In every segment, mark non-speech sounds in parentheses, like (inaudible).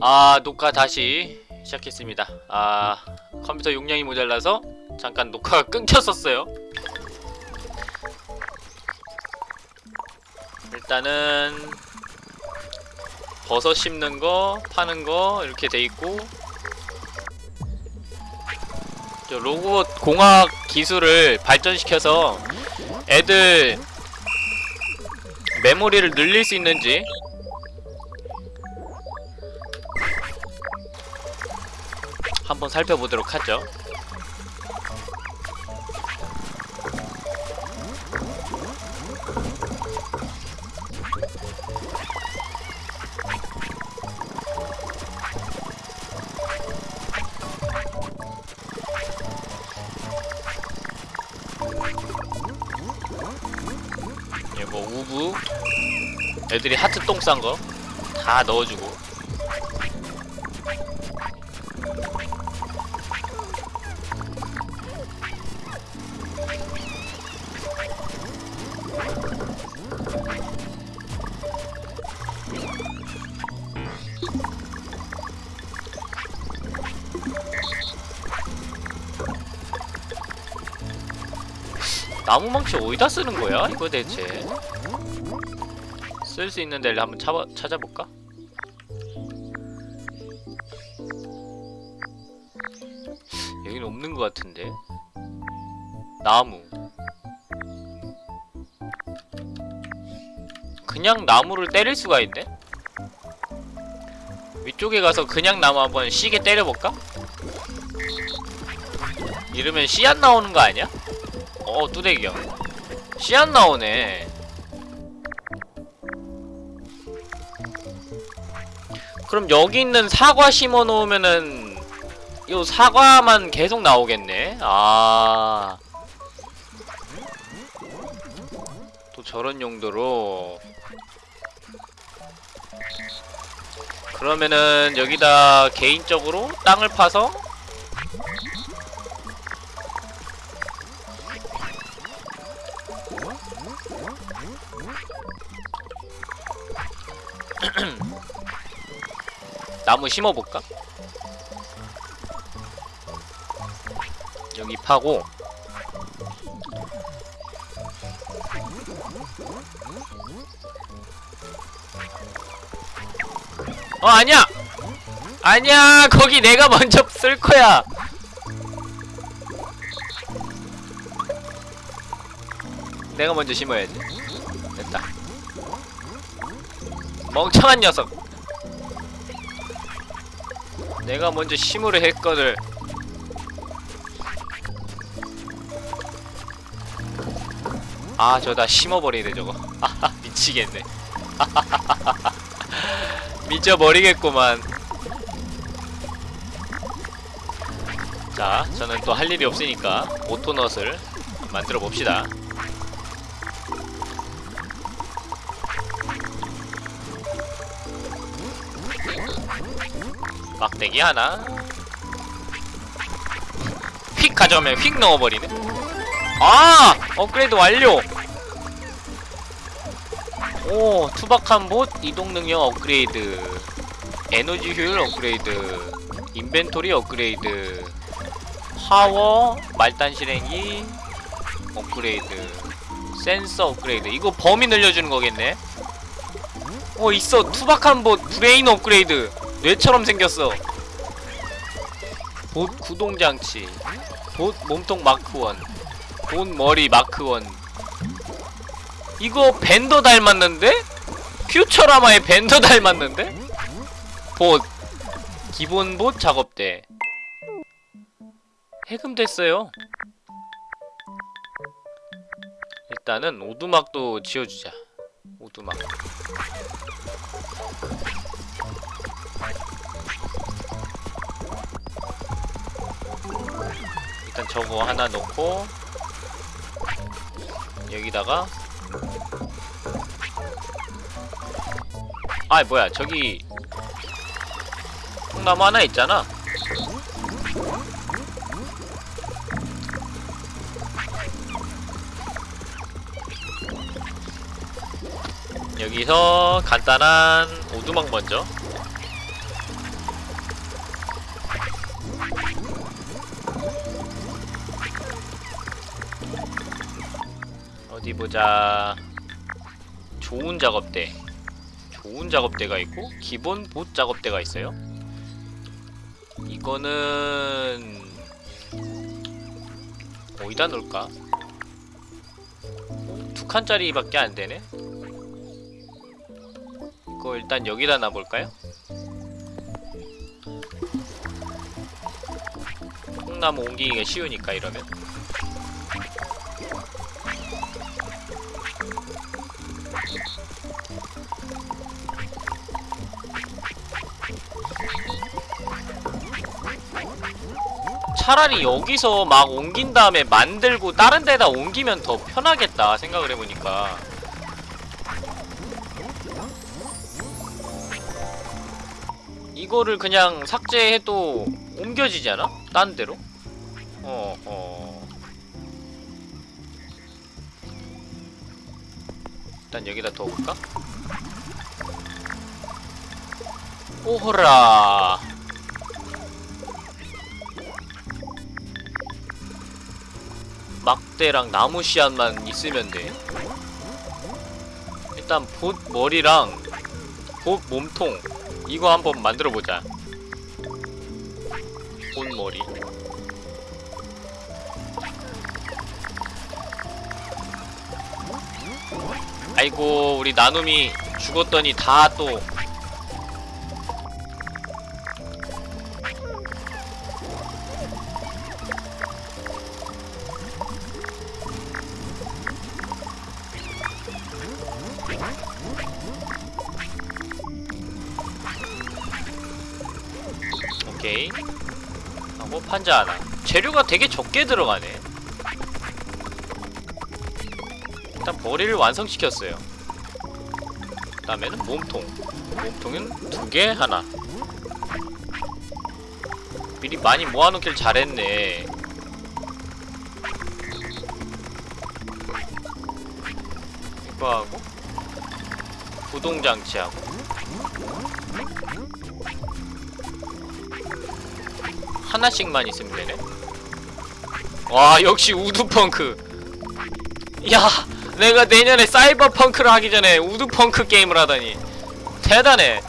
아 녹화 다시 시작했습니다. 아 컴퓨터 용량이 모자라서 잠깐 녹화가 (laughs) 끊겼었어요. 일단은 버섯 심는 거 파는 거 이렇게 돼 있고 저 로봇 공학 기술을 발전시켜서 애들 메모리를 늘릴 수 있는지 한번 살펴보도록 하죠. 예, 뭐 우부 애들이 하트 똥 싼 거 다 넣어주고 나무망치 어디다 쓰는 거야? 이거 대체 쓸 수 있는 데를 한번 찾아, 찾아볼까? 여기는 없는 것 같은데 나무 그냥 나무를 때릴 수가 있네? 위쪽에 가서 그냥 나무 한번 시게 때려볼까? 이러면 씨안 나오는 거 아니야? 어 뚜대기야. 씨안 나오네. 그럼 여기 있는 사과 심어 놓으면은 요 사과만 계속 나오겠네? 아 또 저런 용도로. 그러면은 여기다 개인적으로 땅을 파서 (clears throat) 나무 심어볼까? 여기 파고 어 아니야! 아니야 거기 내가 먼저 쓸 거야 내가 먼저 심어야지 멍청한 녀석. 내가 먼저 심으려 했거늘 아 저 다 심어버리네 저거. 아하 (laughs) 미치겠네. (laughs) 미쳐버리겠구만. 자 저는 또 할 일이 없으니까 오토넛을 만들어 봅시다 막대기 하나. 휙 가져오면 휙 넣어버리네. 아! 업그레이드 완료! 오 투박한 봇 이동 능력 업그레이드. 에너지 효율 업그레이드. inventory 업그레이드. 파워 말단 실행기 업그레이드. 센서 업그레이드. 이거 범위 늘려주는 거겠네? 어 있어. 투박한 bot brain 업그레이드 뇌처럼 생겼어. 봇 구동장치. 봇 몸통 Mark One. bot 머리 Mark One. 이거 벤더 닮았는데? 퓨처라마의 밴더 닮았는데? 봇. 기본 봇 작업대. 해금 됐어요. 일단은 오두막도 지어주자. 오두막 일단 저거 하나 넣고 여기다가 아 뭐야 저기 통나무 하나 있잖아. 여기서 간단한 오두막 먼저 어디 보자. 좋은 작업대. 좋은 작업대가 있고 기본 봇 작업대가 있어요. 이거는 어디다 놓을까? 어, 두 칸짜리밖에 안 되네. 이거 일단 여기다 놔볼까요? 콩나무 옮기기가 쉬우니까 이러면. 차라리 여기서 막 옮긴 다음에 만들고 다른 데다 옮기면 더 편하겠다 생각을 해보니까 이거를 그냥 삭제해도 옮겨지지 않아? 딴 데로? 어, 어. 일단 여기다 둬볼까? 오호라 막대랑 나무 씨앗만 있으면 돼. 일단 봇 머리랑 봇 몸통 이거 한번 만들어 보자. 봇 머리. 아이고 우리 나눔이 죽었더니 다 또 판자 하나 재료가 되게 적게 들어가네. 일단 버리를 완성시켰어요. 그 다음에는 몸통. 몸통은 두 개 하나. 미리 많이 모아놓길 잘했네. 이거 하고 구동장치하고 하나씩만 있으면 되네. 와 역시 woodpunk. 야 내가 내년에 사이버펑크를 하기 전에 woodpunk 게임을 하다니 대단해.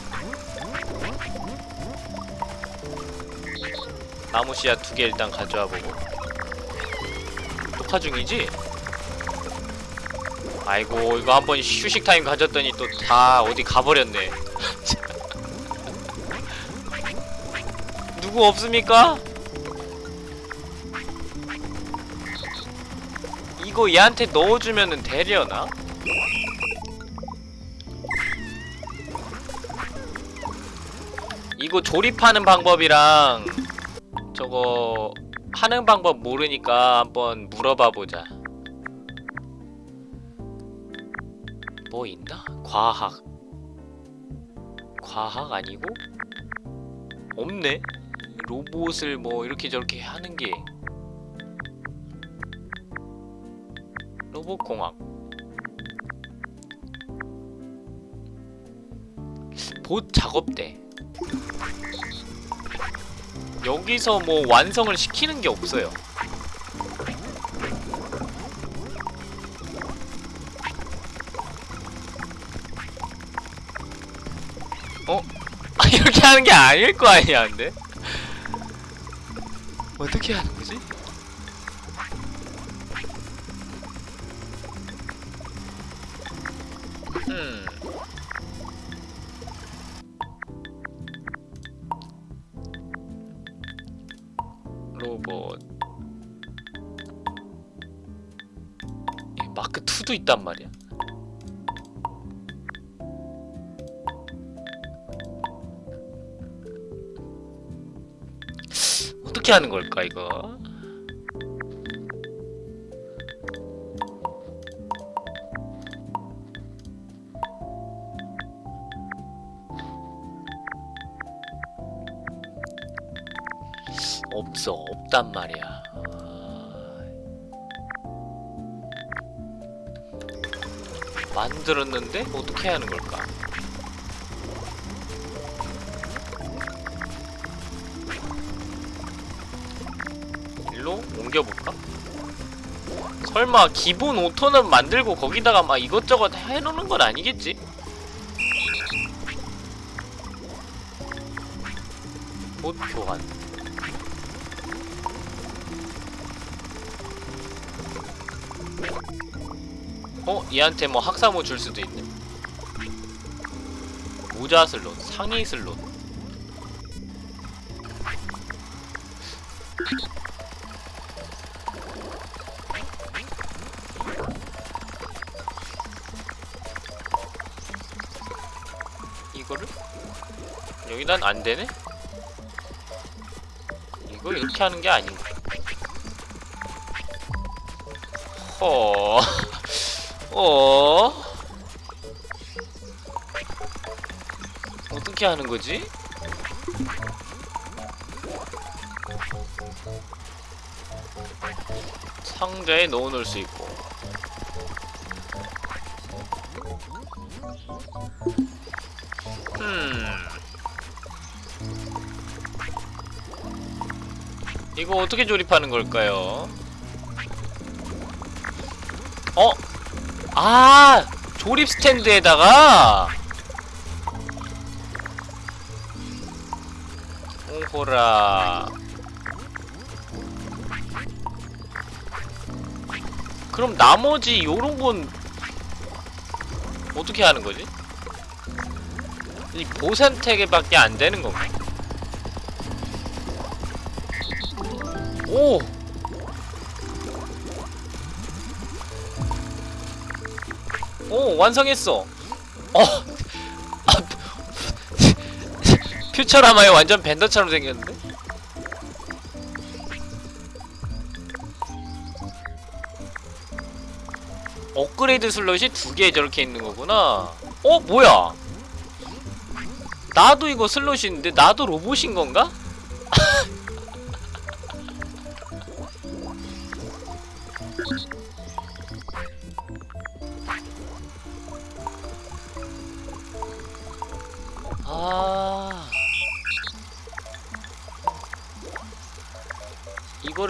나무 씨앗 두 개 일단 가져와 보고. 녹화 중이지? 아이고 이거 한번 휴식 타임 가졌더니 또 다 어디 가버렸네. (laughs) 누구 없습니까? 이거 얘한테 넣어주면은 되려나? 이거 조립하는 방법이랑 저거 하는 방법 모르니까 한번 물어봐 보자. 뭐 있나? 과학. 과학 아니고? 없네? 로봇을 뭐 이렇게 저렇게 하는 게 로봇공학 봇 작업대 여기서 뭐 완성을 시키는 게 없어요 어? 아, (laughs) 이렇게 하는 게 아닐 거 아니야 근데? 어떻게 하는 거지? 음. 로봇. 예, 마크 2도 있단 말이야. 어떻게 하는 걸까 이거? 없어 없단 말이야. 아. 만들었는데 어떻게 하는 걸까? 설마 기본 오토는 만들고 거기다가 막 이것저것 해놓는 건 아니겠지? 옷 교환 어? 얘한테 뭐 학사모 줄 수도 있네 모자 슬롯, 상의 슬롯 여기단 안 되네? 이거 이렇게 하는 게 아닌가? 허... (laughs) 어... 어떻게 하는 거지? 상자에 넣어 놓을 수 있고 이거 어떻게 조립하는 걸까요? 어? 아! 조립 스탠드에다가 오호라 그럼 나머지 요런 건 어떻게 하는 거지? 이 보산태계밖에 안 되는 건가? 오! 오 완성했어 어 아, 퓨처라마에 완전 벤더처럼 생겼는데? 업그레이드 슬롯이 두 개 저렇게 있는 거구나 어 뭐야 나도 이거 슬롯인데 나도 로봇인 건가?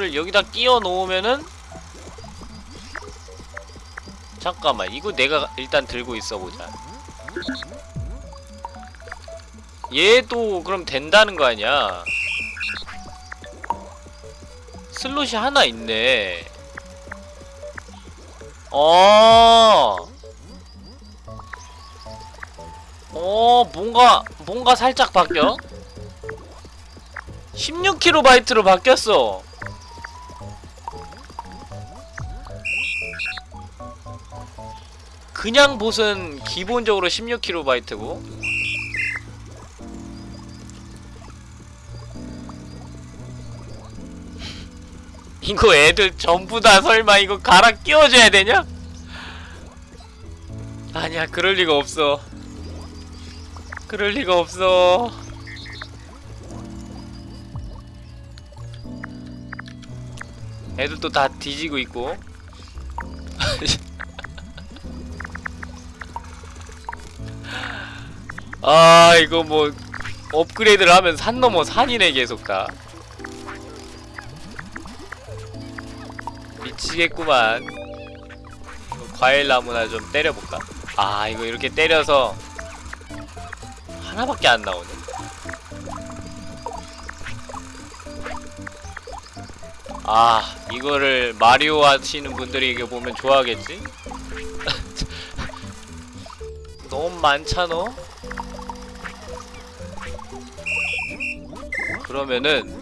이거를 여기다 끼워 놓으면은 잠깐만 이거 내가 일단 들고 있어 보자 얘도 그럼 된다는 거 아니야 슬롯이 하나 있네 어 어, 뭔가, 뭔가 살짝 바뀌어? 16kB로 바뀌었어. 그냥 봇은 기본적으로 16kB고 (laughs) 이거 애들 전부 다 설마 이거 갈아 끼워줘야 되냐? 아니야 그럴 리가 없어 그럴 리가 없어. 애들도 다 뒤지고 있고. (laughs) 아, 이거 뭐 업그레이드를 하면 산 넘어 산이네 계속 다. 미치겠구만. 이거 과일 나무나 좀 때려볼까? 아, 이거 이렇게 때려서 하나밖에 안 나오네. 아, 이거를 마리오 하시는 분들이 이게 보면 좋아하겠지? (laughs) 너무 많잖아? 그러면은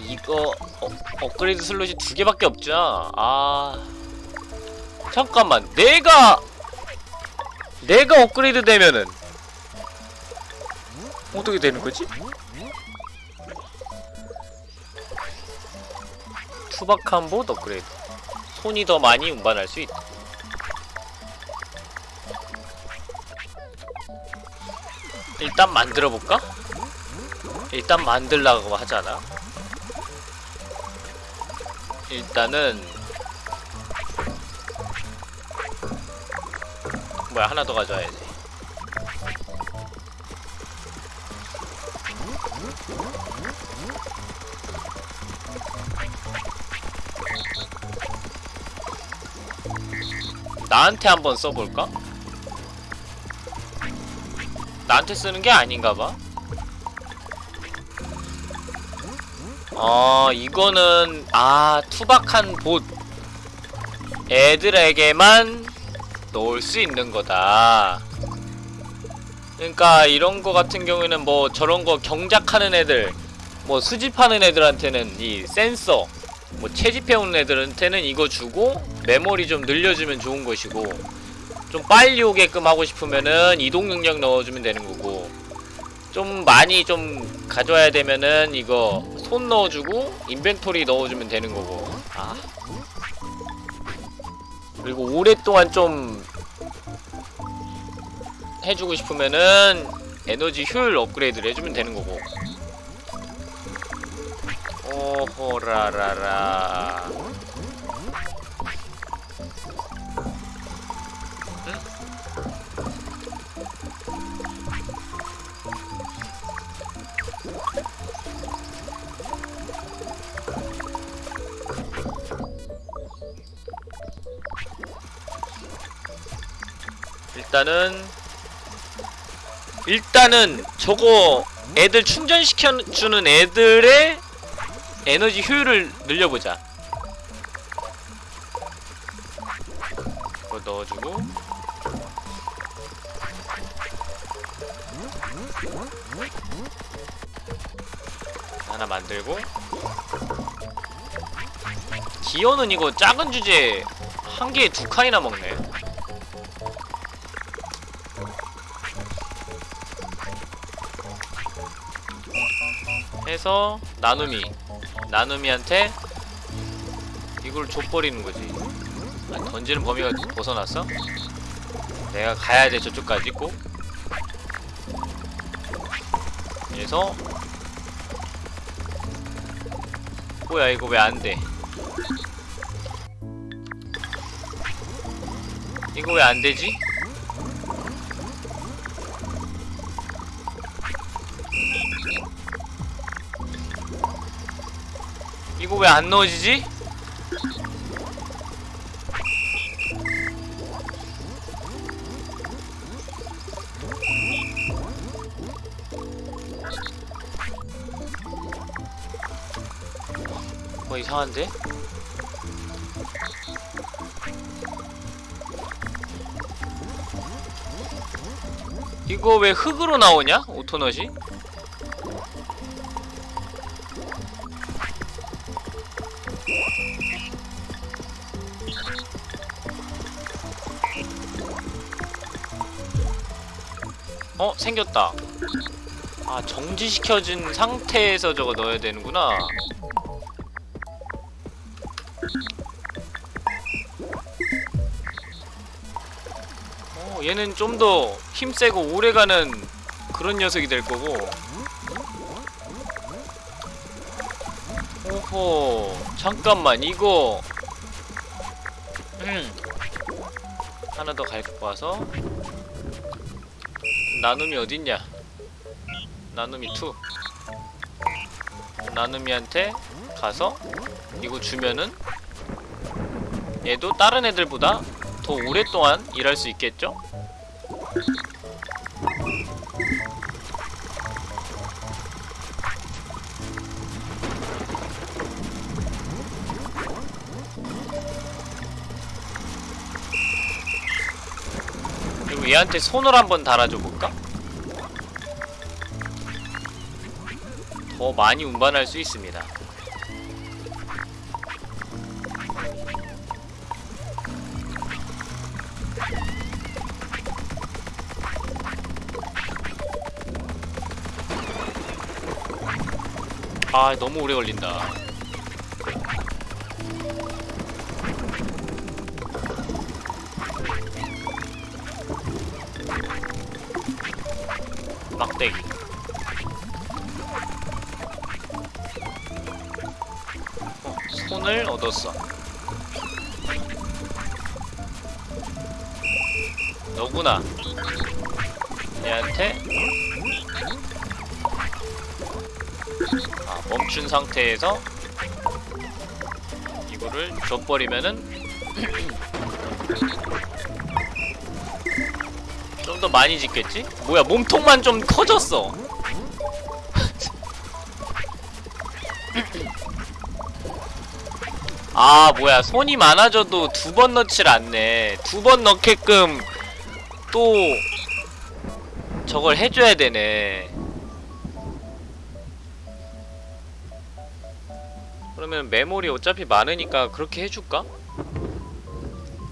이거 어, 업그레이드 슬롯이 두 개밖에 없잖아. 아 잠깐만 내가 내가 업그레이드 되면은 어떻게 되는 거지? 투박한 봇 업그레이드 손이 더 많이 운반할 수 있다 일단 만들어볼까? 일단 만들라고 하잖아? 일단은 뭐야 하나 더 가져와야지. 나한테 한번 써볼까? 나한테 쓰는 게 아닌가 봐. 어 이거는 아 투박한 봇. 애들에게만 넣을 수 있는 거다. 그러니까 이런 거 같은 경우에는 뭐 저런 거 경작하는 애들 뭐 수집하는 애들한테는 이 센서 뭐 채집해오는 애들한테는 이거 주고 메모리 좀 늘려주면 좋은 것이고 좀 빨리 오게끔 하고 싶으면은 이동 능력 넣어주면 되는 거고 좀 많이 좀 가져와야 되면은 이거 손 넣어주고 인벤토리 넣어주면 되는 거고. 아. 그리고 오랫동안 좀 해주고 싶으면은 에너지 효율 업그레이드를 해주면 되는 거고. 오호라라라 일단은 일단은 저거 애들 충전시켜주는 애들의 에너지 효율을 늘려보자. 이거 넣어주고. 하나 만들고. 기어는 이거 작은 주제 한 개에 두 칸이나 먹네 해서 나눔이 나눔이한테 이걸 줘버리는 거지 아, 던지는 범위가 벗어났어? 내가 가야 돼 저쪽까지 꼭 그래서 뭐야 이거 왜 안돼 이거 왜 안되지? 이거 왜 안 넣어지지? 뭐 이상한데? 이거 왜 흙으로 나오냐? 오토넛이? 생겼다. 아 정지시켜진 상태에서 저거 넣어야 되는구나. 어 얘는 좀 더 힘세고 오래가는 그런 녀석이 될 거고. 오호 잠깐만 이거. 음. 하나 더 갖고 와서 나눔이 어딨냐 나눔이 2 나눔이한테 가서 이거 주면은 얘도 다른 애들보다 더 오랫동안 일할 수 있겠죠? 그리고 얘한테 손을 한번 달아줘 볼까? 더 많이 운반할 수 있습니다. 아 너무 오래 걸린다. 상태에서 이거를 줘버리면은 (clears throat) 더 많이 짓겠지? 뭐야 몸통만 좀 커졌어. (clears throat) 아 뭐야 손이 많아져도 두 번 넣질 않네. 두 번 넣게끔 또 저걸 해줘야 되네 그러면 메모리 어차피 많으니까 그렇게 해줄까?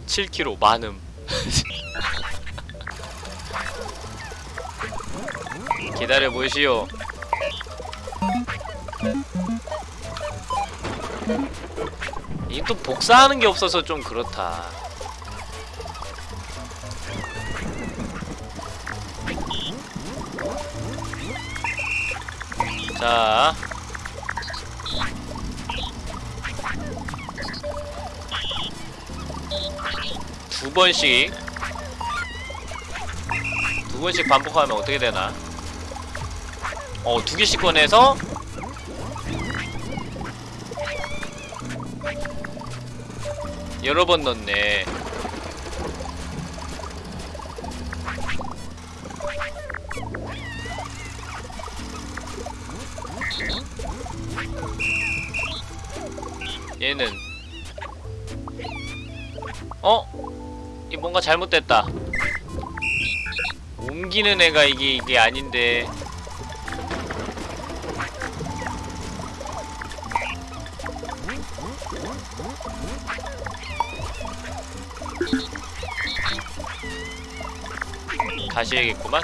7kg 많음. (laughs) 기다려 보시오. 이 또 복사하는 게 없어서 좀 그렇다. 자 두 번씩 두 번씩 반복하면 어떻게 되나? 어, 두 개씩 꺼내서 여러 번 넣네. 잘못됐다. 옮기는 애가 이게 이게 아닌데. 다시 해야겠구만.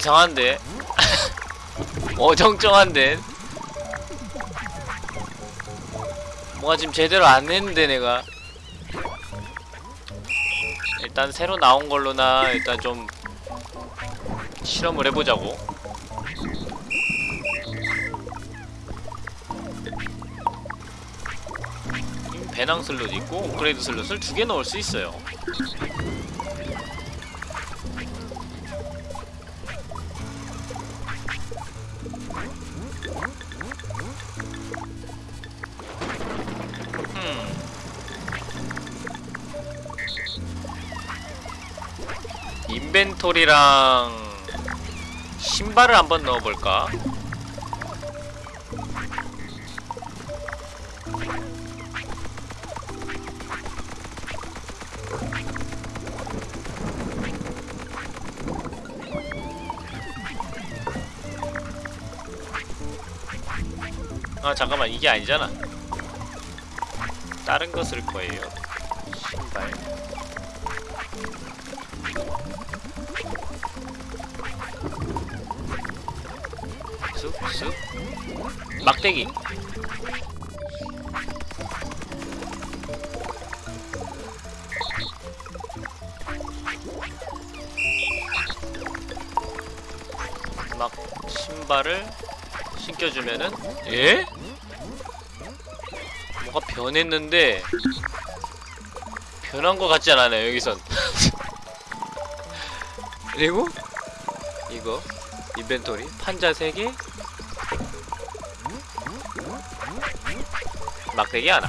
이상한데? (laughs) 어정쩡한데? 뭔가 지금 제대로 안 했는데 내가 일단 새로 나온 걸로나 일단 좀 실험을 해보자고 이 배낭 슬롯 있고 업그레이드 슬롯을 두 개 넣을 수 있어요 인벤토리랑 신발을 한번 넣어볼까? 아 잠깐만. 이게 아니잖아. 다른 거 쓸 거예요 막대기. 막 신발을 신겨주면은 예? 뭐가 변했는데 변한 것 같지 않아요 여기선. 그리고? 이거 인벤토리. 판자 3개 막대기 하나.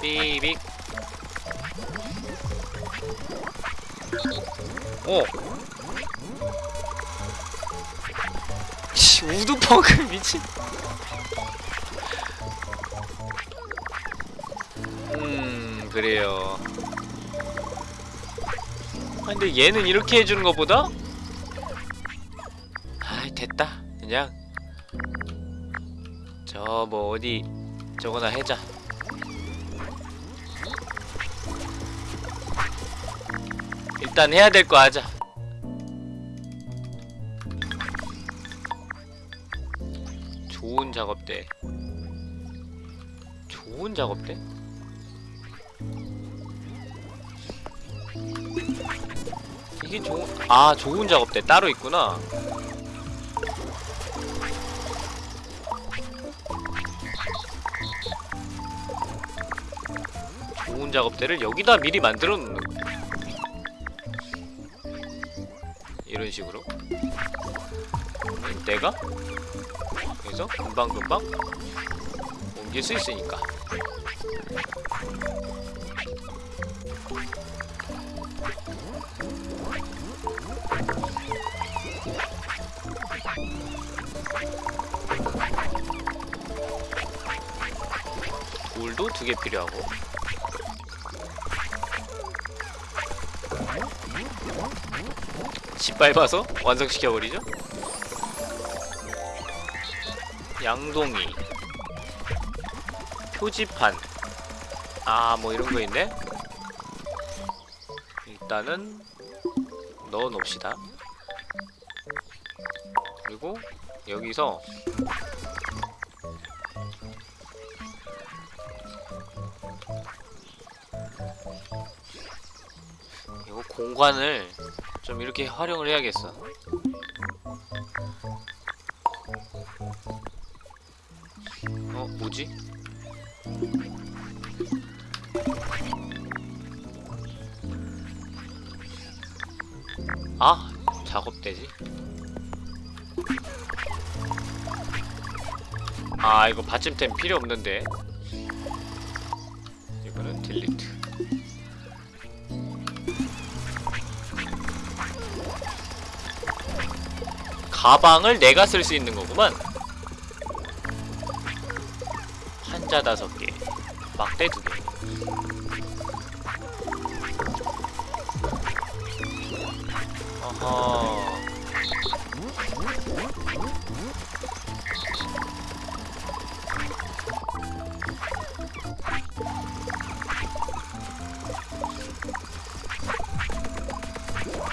삐빅. 오. 씨, 우드펑크 (laughs) 미친. 음 그래요. 아 근데 얘는 이렇게 해주는 것보다 됐다. 그냥. 저 뭐 어디 저거나 해자. 일단 해야 될 거 하자. 좋은 작업대. 좋은 작업대? 이게 좋은 아 좋은 작업대 따로 있구나 좋은 작업대를 여기다 미리 만들어 놓는 거 이런 식으로. 내가? 그래서 금방금방 옮길 수 있으니까. 돌도 두 개 필요하고 밟아서 완성시켜버리죠? 양동이. 표지판. 아 뭐 이런거 있네? 일단은 넣어놓읍시다. 그리고 여기서 이거 공간을 좀 이렇게 활용을 해야겠어. 어 뭐지? 아 작업대지? 아 이거 받침템 필요 없는데. 이거는 딜리트 가방을 내가 쓸 수 있는 거구만. 한자 다섯 개 막대 두개. 어허.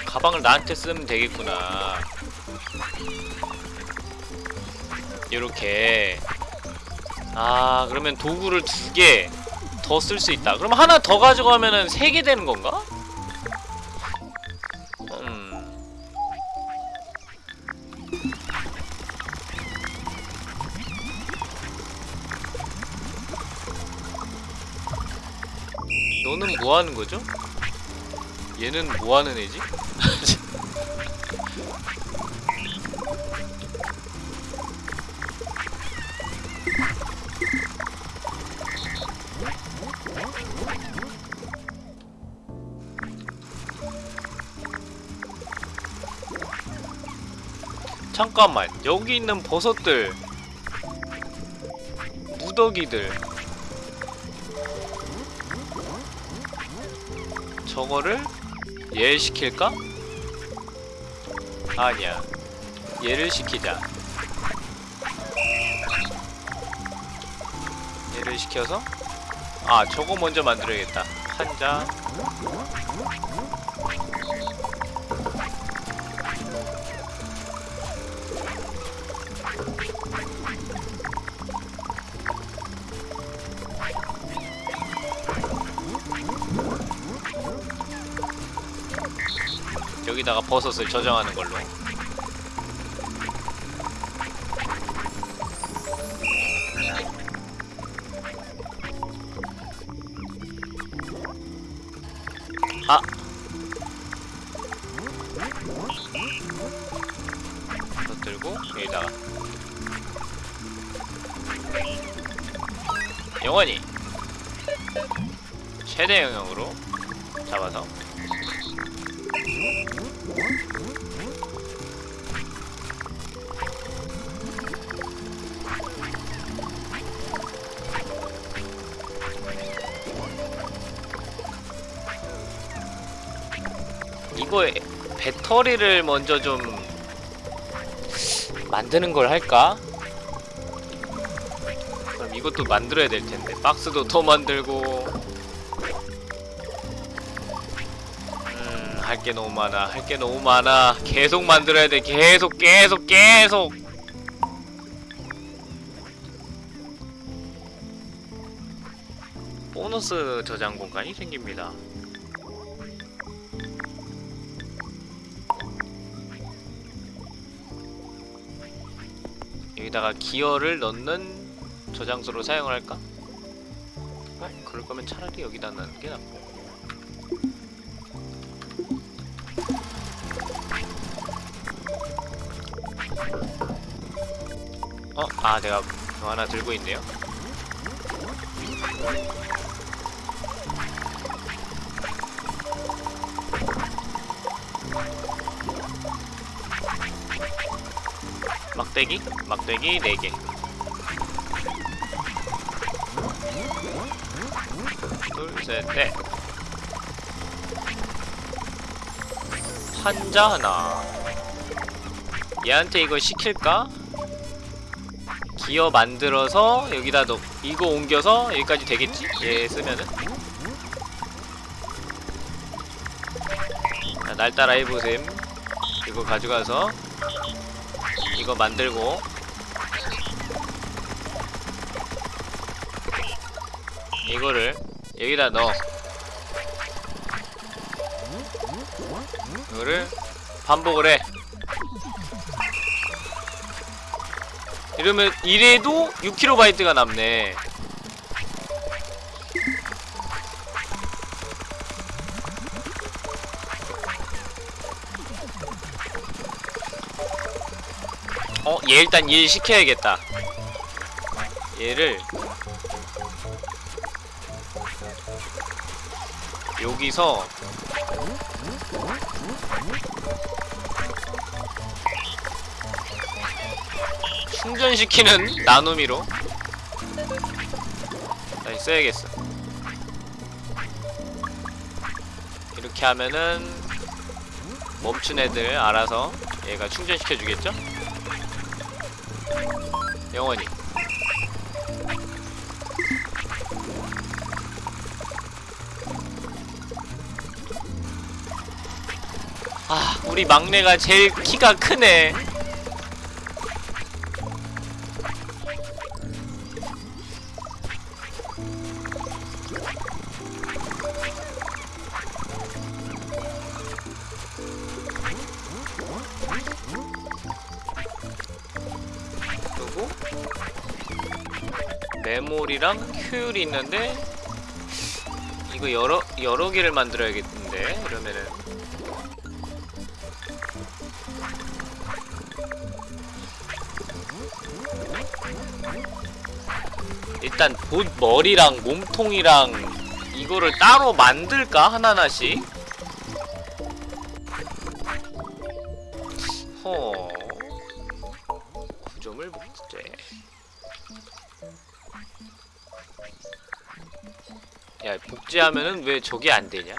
가방을 나한테 쓰면 되겠구나 요렇게 아 그러면 도구를 두 개 더 쓸 수 있다 그럼 하나 더 가져가면은 세 개 되는 건가? 음 너는 뭐 하는 거죠? 얘는 뭐 하는 애지? 잠깐만 여기 있는 버섯들. 무더기들. 저거를 얘 시킬까? 아니야. 얘를 시키자. 얘를 시켜서? 아 저거 먼저 만들어야겠다. 한자 여기다가 버섯을 저장하는 걸로. 아. 버섯 들고 여기다가 영원히. 최대 영역 배터리를 먼저 좀 만드는 걸 할까? 그럼 이것도 만들어야 될 텐데. 박스도 더 만들고. 음 할 게 너무 많아. 할 게 너무 많아. 계속 만들어야 돼. 계속 계속 계속! 보너스 저장 공간이 생깁니다 여기다가 기어를 넣는 저장소로 사용을 할까? 어? 그럴 거면 차라리 여기다 넣는 게 낫고 어? 아 내가 그거 하나 들고 있네요 막대기? 막대기 4개 둘, 셋, 넷 환자 하나 얘한테 이거 시킬까? 기어 만들어서 여기다 넣 이거 옮겨서 여기까지 되겠지? 얘 쓰면은 자, 날 따라 해보셈 이거 가져가서 이거 만들고. 이거를 여기다 넣어. 이거를 반복을 해. 이러면 이래도 6kB가 남네 얘 일단 일 시켜야겠다 얘를 여기서 충전시키는 나눔이로 다시 써야겠어 이렇게 하면은 멈춘 애들 알아서 얘가 충전시켜 주겠죠? 영원히. 아 우리 막내가 제일 키가 크네 효율이 있는데 이거 여러 여러 개를 만들어야겠는데 이러면은. 일단 봇 머리랑 몸통이랑 이거를 따로 만들까? 하나하나씩 복제하면은 왜 저게 안 되냐?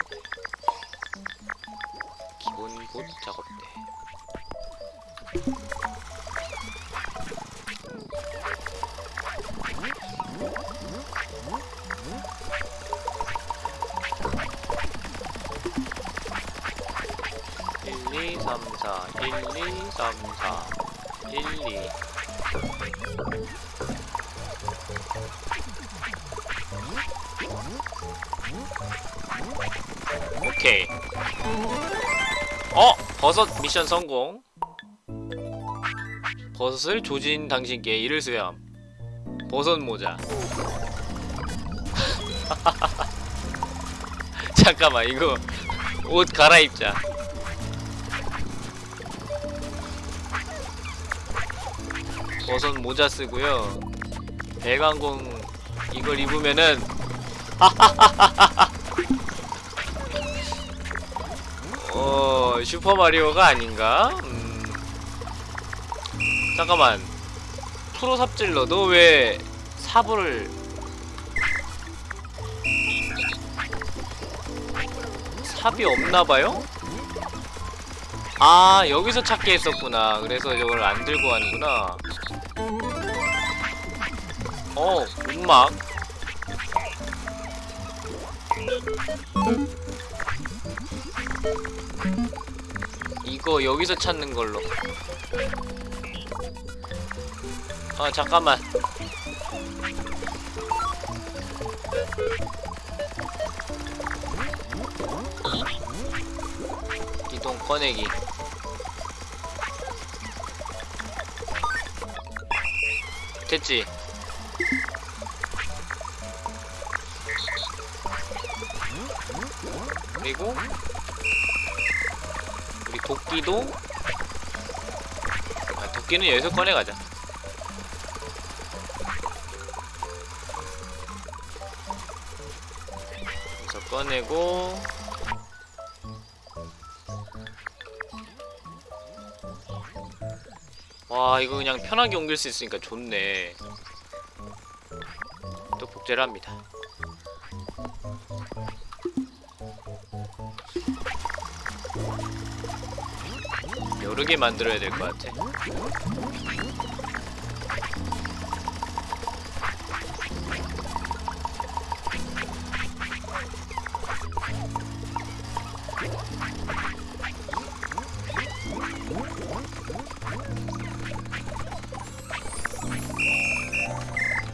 미션 성공. 버섯을 조진 당신께 이를 수염. 버섯 모자. (laughs) 잠깐만 이거 옷 갈아입자. 버섯 모자 쓰고요. 대광공 이걸 입으면은 (laughs) 어 슈퍼마리오가 아닌가? 음. 잠깐만 프로 삽질러 너 왜 사부를 삽이 없나봐요? 아 여기서 찾게 했었구나 그래서 저걸 안 들고 가는구나 어 음악 이거 여기서 찾는 걸로. 아 잠깐만. 이동 꺼내기. 됐지? 도끼도? 아, 도끼는 여기서 꺼내가자. 여기서 꺼내고. 와 이거 그냥 편하게 옮길 수 있으니까 좋네. 또 복제를 합니다 개 만들어야 될 것 같아.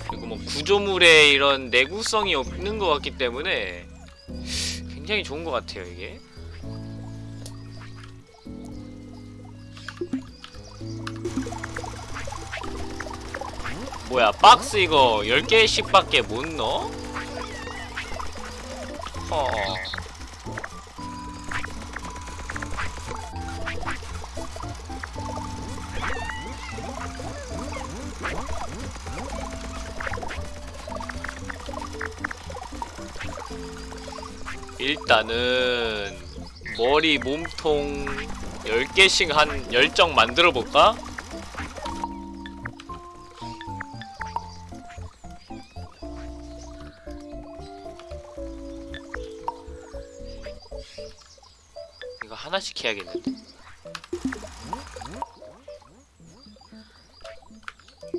그리고 뭐 구조물에 이런 내구성이 없는 것 같기 때문에 굉장히 좋은 것 같아요 이게 뭐야 박스 이거 10개씩 밖에 못 넣어? 허 일단은 머리 몸통 10개씩 한 10정 만들어 볼까? 하나씩 해야겠는데?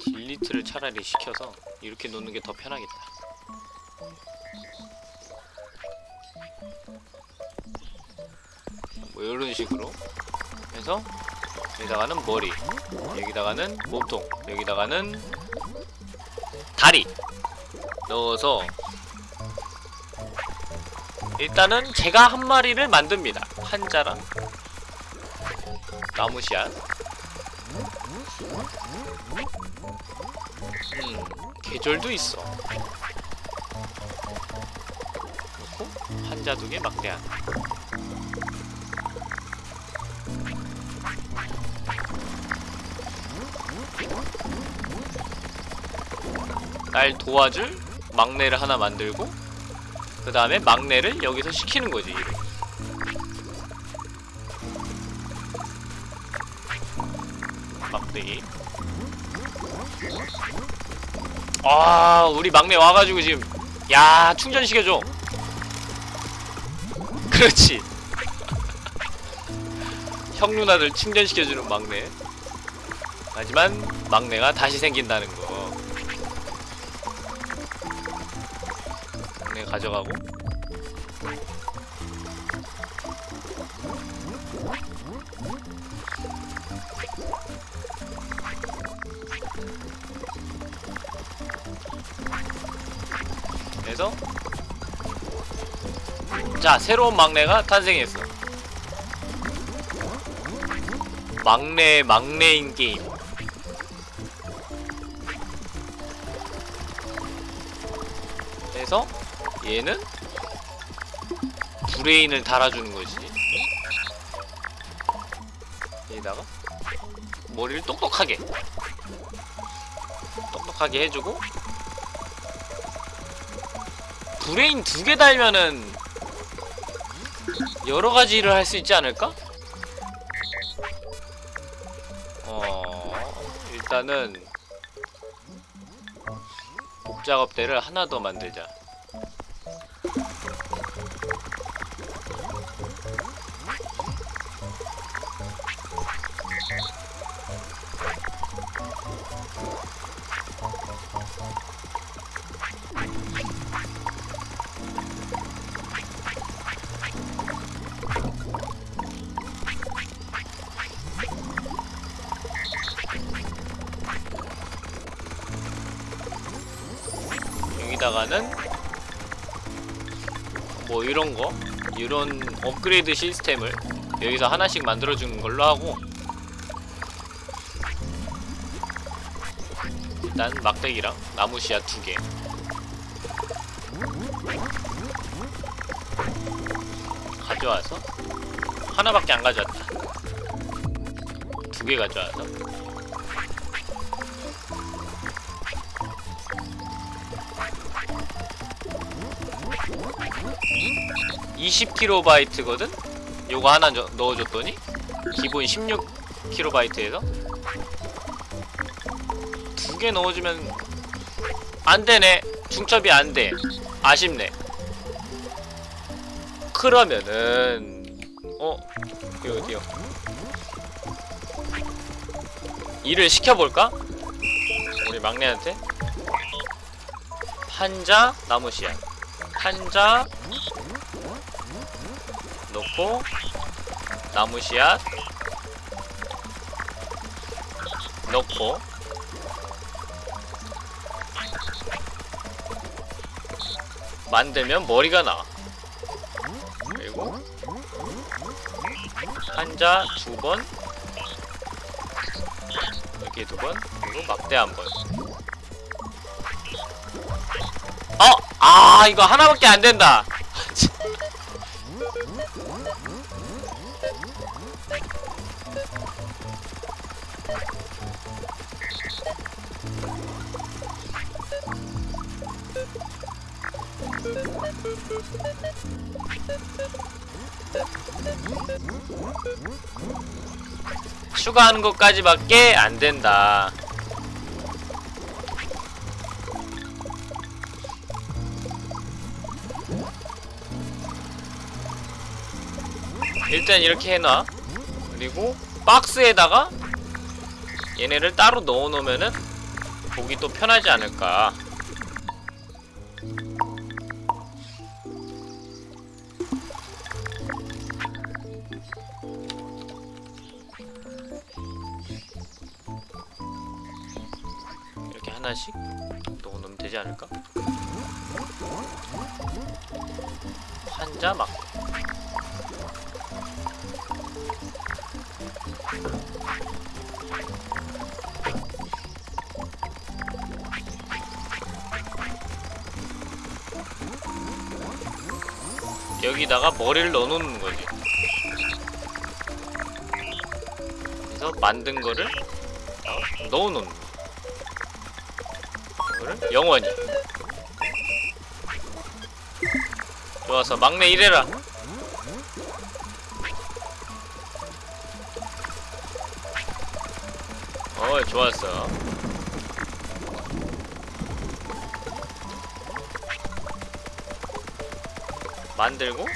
딜리트를 차라리 시켜서 이렇게 놓는 게 더 편하겠다. 뭐 이런 식으로 해서 여기다가는 머리, 여기다가는 몸통, 여기다가는 다리 넣어서 일단은 제가 한 마리를 만듭니다. 한자랑 나무씨앗 음, 계절도 있어. 그렇고 한자둑의 막대한 날 도와줄 막내를 하나 만들고 그 다음에 막내를 여기서 시키는 거지 일을. 막대기 아 우리 막내 와가지고 지금 야 충전시켜줘. (laughs) 그렇지. (laughs) 형 누나들 충전시켜주는 막내. 하지만 막내가 다시 생긴다는 거. 막내 가져가고 자 새로운 막내가 탄생했어. 막내 막내인 게임. 그래서 얘는 브레인을 달아주는 거지. 여기다가 머리를 똑똑하게 똑똑하게 해주고 브레인 두 개 달면은 여러 가지 일을 할 수 있지 않을까? 어 일단은 복작업대를 하나 더 만들자. 여기다가는 뭐 이런 거 이런 업그레이드 시스템을 여기서 하나씩 만들어주는 걸로 하고 일단 막대기랑 나무 씨앗 두 개. 가져와서 하나밖에 안 가져왔다. 두 개 가져와서 20kB거든? 요거 하나 저- 넣어줬더니 기본 16kB에서 두 개 넣어주면 안 되네. 중첩이 안 돼. 아쉽네. 그러면은 어? 여기 어디요? 일을 시켜볼까? 우리 막내한테 한자 나무 씨앗 한자 넣고 나무 씨앗 넣고. 만들면 머리가 나와. 그리고 한자 두번 이렇게 두번 그리고 막대 한번. 어! 아 이거 하나밖에 안 된다 추가하는 것까지밖에 안 된다. 일단 이렇게 해놔. 그리고 박스에다가 얘네를 따로 넣어놓으면은 보기 또 편하지 않을까. 머리를 넣어놓는 거지. 그래서 만든 거를 어, 넣어놓는 거. 이거를 영원히. 좋아서 막내 일해라. 어, 좋았어. 만들고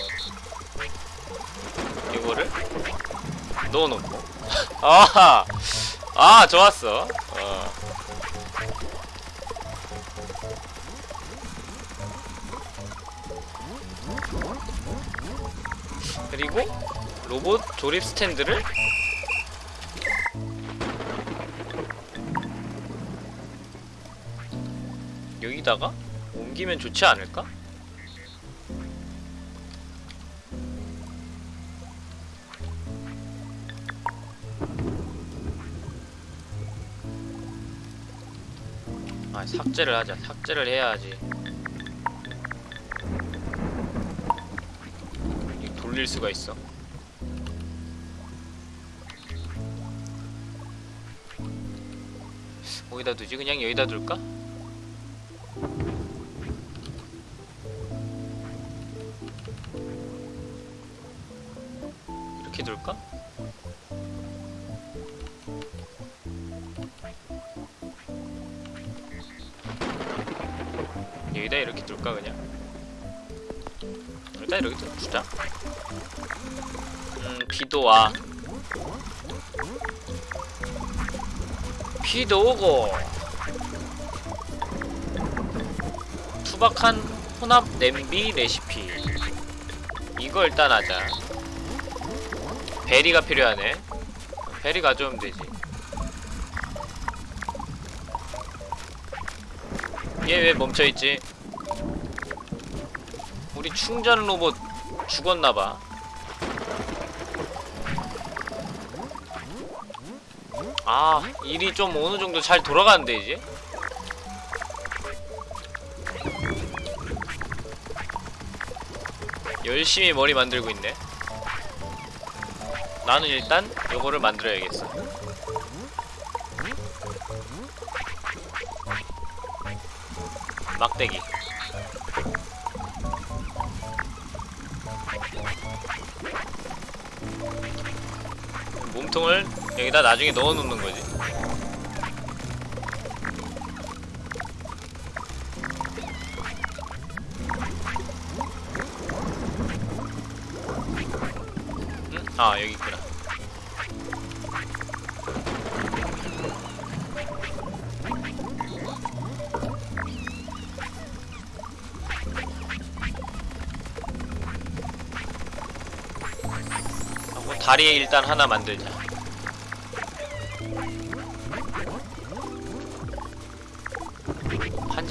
아하 아 좋았어 어. 그리고 로봇 조립 스탠드를 여기다가 옮기면 좋지 않을까? 삭제를 하자 삭제를 해야지 돌릴 수가 있어 어디다 두지? 그냥 여기다 둘까? 와. 비도 오고. 투박한 혼합 냄비 레시피. 이거 일단 하자. 베리가 필요하네. 베리 가져오면 되지. 얘 왜 멈춰있지? 우리 충전 로봇 죽었나봐. 아, 일이 좀 어느 정도 잘 돌아가는데, 이제? 열심히 머리 만들고 있네. 나는 일단 요거를 만들어야겠어. 막대기. 여기다 나중에 넣어 놓는 거지. 응? 아, 여기 있구나. 하고 다리 일단 하나 만들자.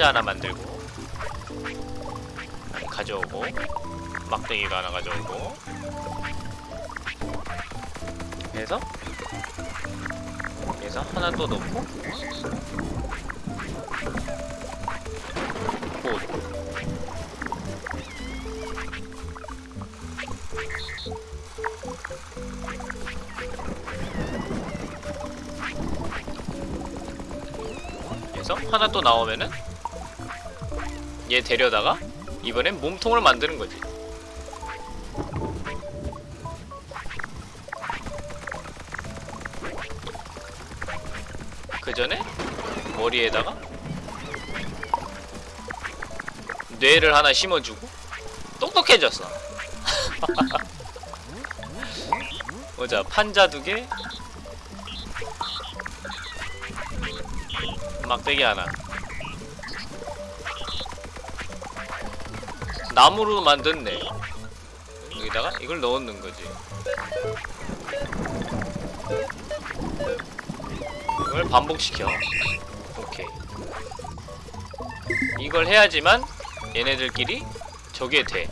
판자 하나 만들고 가져오고 막대기도 하나 가져오고. 해서 해서 하나 또 넣고. 꽃 하나 또 나오면은 얘 데려다가 이번엔 몸통을 만드는 거지. 그 전에 머리에다가 뇌를 하나 심어주고 똑똑해졌어. (laughs) 보자 판자 두 개, 막대기 하나. 나무로 만든 뇌. 여기다가 이걸 넣는 거지. 이걸 반복시켜. 오케이. 이걸 해야지만 얘네들끼리 저게 돼.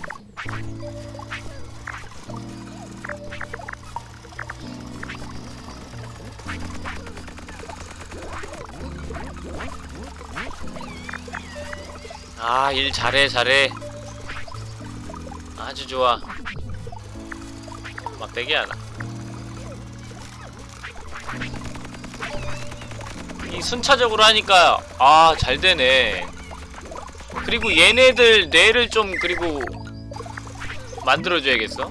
아, 일 잘해, 잘해. 좋아. 막대기 하나. 이 순차적으로 하니까 아, 잘 되네. 그리고 얘네들 뇌를 좀 그리고 만들어 줘야겠어.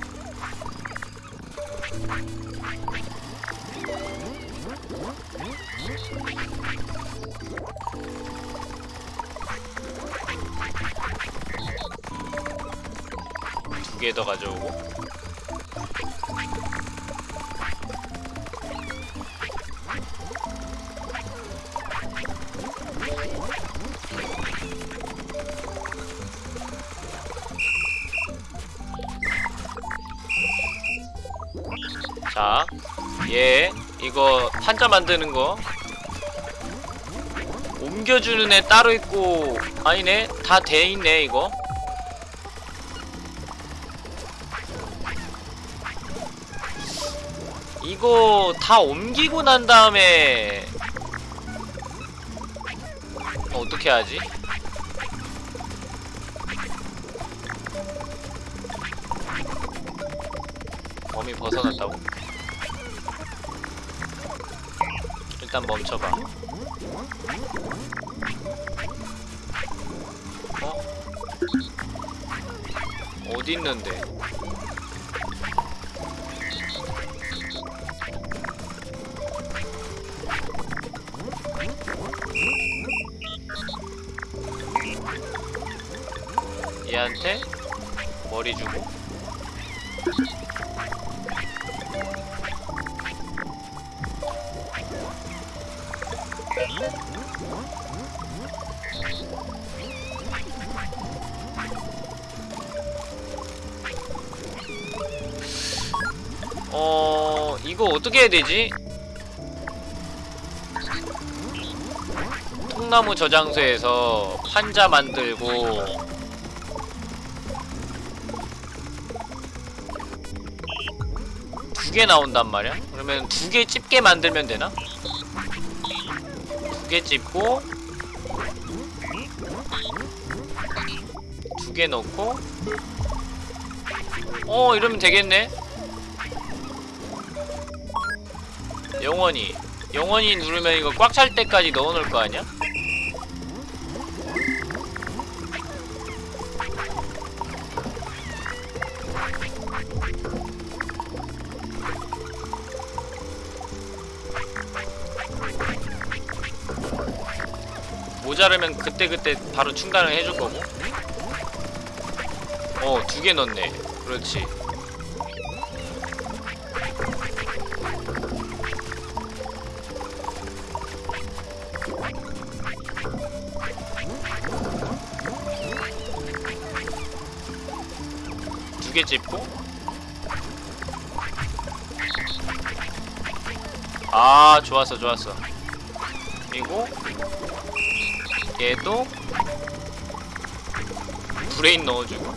판자 만드는 거 옮겨주는 애 따로 있고 아니네 다 돼 있네 이거 이거 다 옮기고 난 다음에 어떻게 하지? 범위 벗어났다고? 일단 멈춰봐. 어? 어디 있는데? 얘한테 머리 주고 어... 이거 어떻게 해야 되지? 통나무 저장소에서 판자 만들고 두 개 나온단 말이야? 그러면 두 개 집게 만들면 되나? 두 개 집고 두 개 넣고 어 이러면 되겠네 영원히. 영원히 누르면 이거 꽉 찰 때까지 넣어놓을 거 아니야? 모자르면 그때그때 바로 충당을 해줄 거고. 어 두 개 넣네. 그렇지 아 좋았어 좋았어. 그리고 얘도 브레인 넣어주고.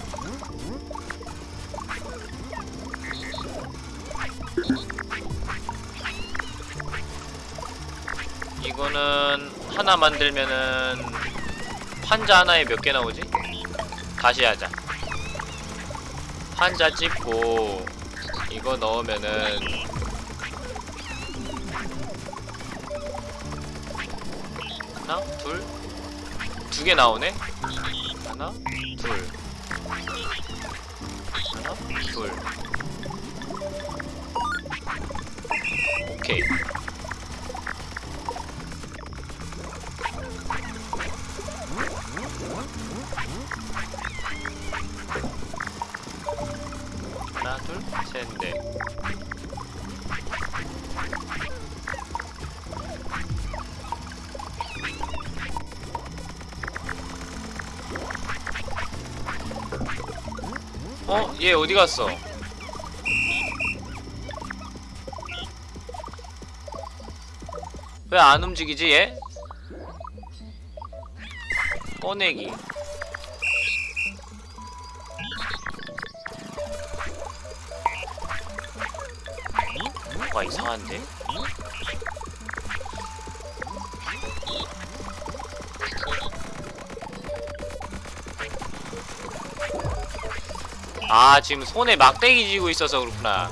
이거는 하나 만들면은 판자 하나에 몇 개 나오지? 다시 하자. 판자 찍고 이거 넣으면은 하나, 둘, 두 개 나오네. 하나, 둘, 하나, 둘. 오케이. 얘 어디 갔어? 왜 안 움직이지 얘? 꺼내기 뭔가 이상한데? 아 지금 손에 막대기 쥐고 있어서 그렇구나.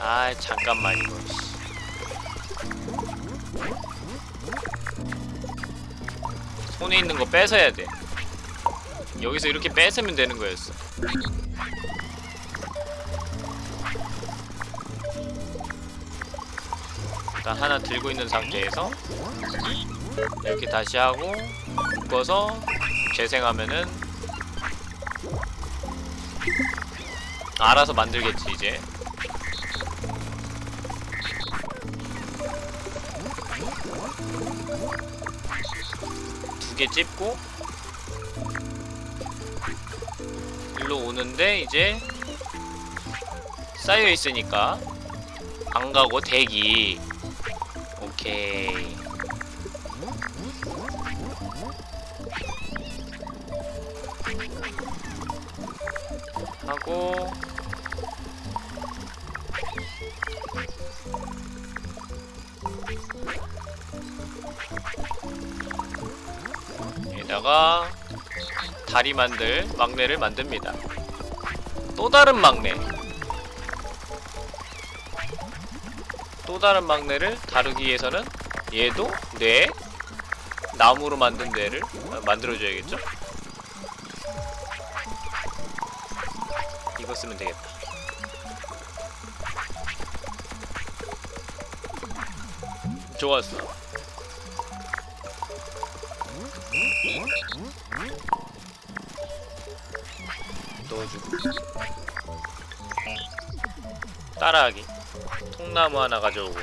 아 잠깐만 이거. 씨. 손에 있는 거 뺏어야 돼. 여기서 이렇게 뺏으면 되는 거였어 일단 하나 들고 있는 상태에서 이렇게 다시 하고 묶어서 재생하면은 알아서 만들겠지 이제. 두 개 찝고 일로 오는데 이제 쌓여 있으니까 안 가고 대기 오케이. 하고. 여기다가 다리 만들 막내를 만듭니다. 또 다른 막내 다른 막내를 다루기 위해서는 얘도 뇌 나무로 만든 뇌를 어, 만들어줘야겠죠? 이거 쓰면 되겠다. 좋았어. 넣어주고. 따라하기 통나무 하나 가져오고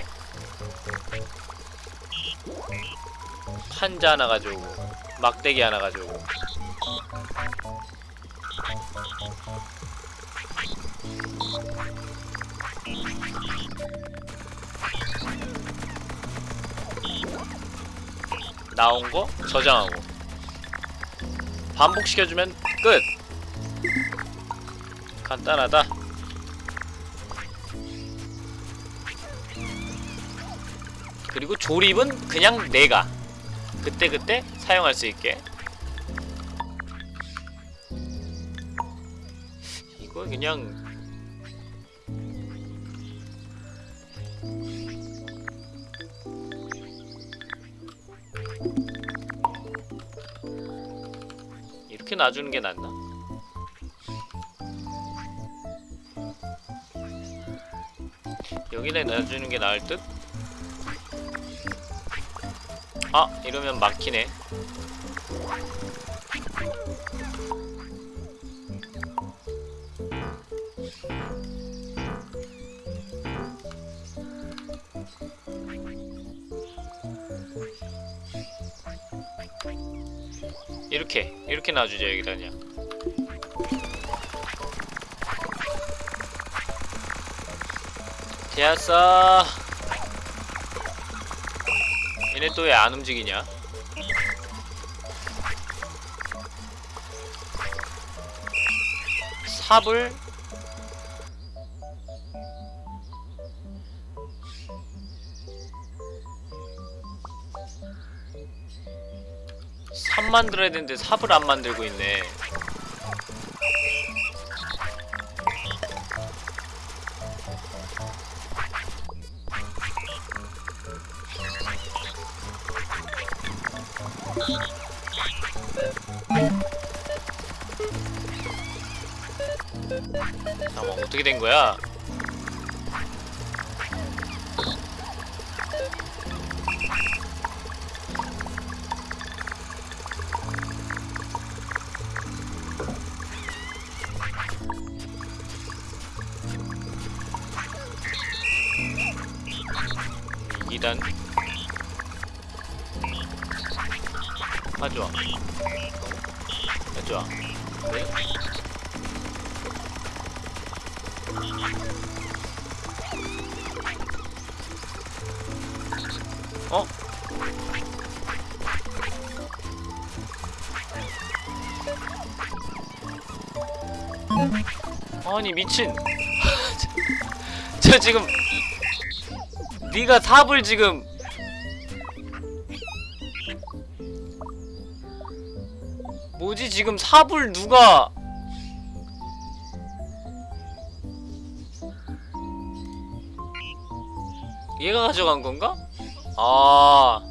판자 하나 가져오고 막대기 하나 가져오고. 나온 거 저장하고. 반복시켜주면 끝! 간단하다. 그리고 조립은 그냥 내가 그때 그때 사용할 수 있게 이거 그냥 이렇게 놔주는 게 낫나? 여기다 놔주는 게 나을 듯? 아 이러면 막히네. 이렇게 이렇게 놔주죠 여기다 그냥 되었어 또 왜 안 움직이냐? 삽을? 삽 만들어야 되는데 삽을 안 만들고 있네 어떻게 된 거야? 이단. 가져와 가져와 그 아니 미친. 저, (laughs) 저 지금 네가 삽을 지금 뭐지? 지금 삽을 누가 얘가 가져간 건가? 아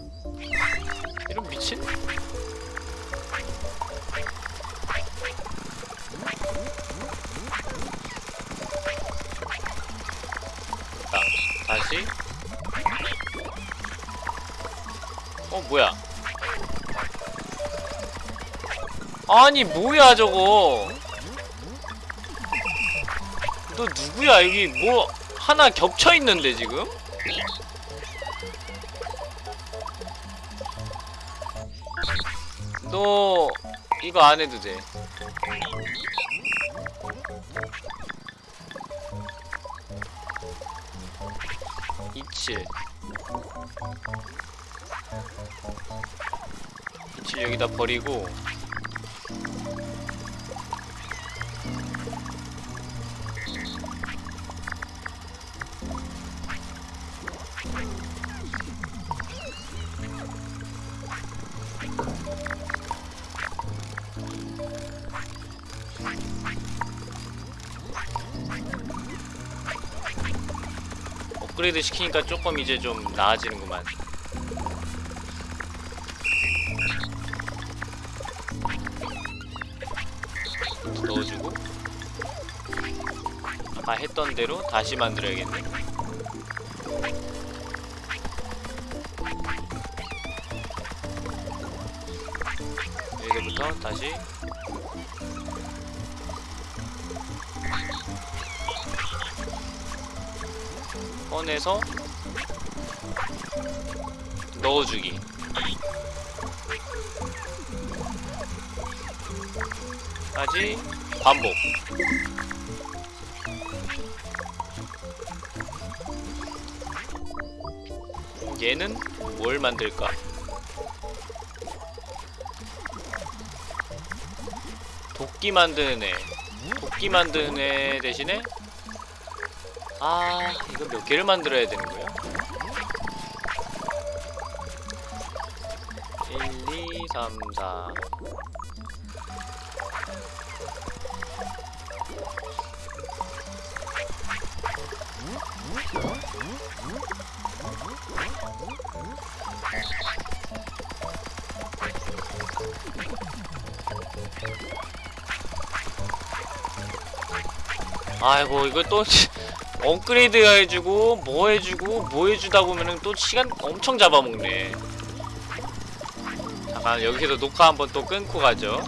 아니 뭐야 저거 너 누구야 여기 뭐 하나 겹쳐 있는데 지금? 너 이거 안 해도 돼. 이칠 이칠 여기다 버리고 업그레이드 시키니까 조금 이제 좀 나아지는구만. 넣어주고 아까 했던 대로 다시 만들어야겠네. 해서 넣어주기. 까지 반복. 얘는 뭘 만들까? 도끼 만드는 애. 도끼 만드는 애 대신에 아 이거 몇 개를 만들어야 되는 거야? 1, 2, 3, 4 아이고 이거 또 업그레이드 해주고 뭐 해주고 뭐 해주다 보면은 또 시간 엄청 잡아먹네. 잠깐 여기서 녹화 한번 또 끊고 가죠